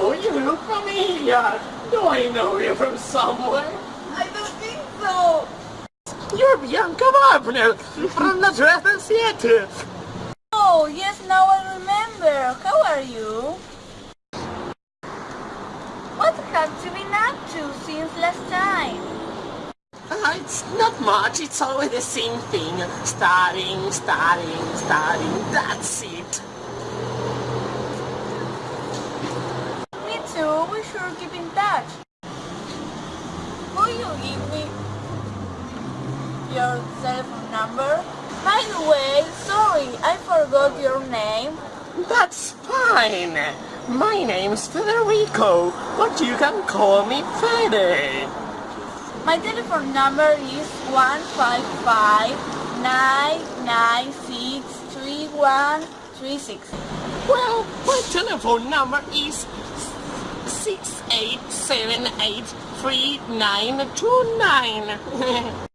Oh, you look familiar. Do I know you from somewhere? I don't think so. You're Bianca Wagner from the Dresden Theater. Oh, yes, now I remember. How are you? What have you been up to since last time? Uh, it's not much, it's always the same thing. Studying, studying, studying, that's it. Me should keep in touch. Will you give me your telephone number? By the way, sorry, I forgot your name. That's fine. My name's Federico, but you can call me Fede. My telephone number is 155-996-3136. Well, my telephone number is 68783929.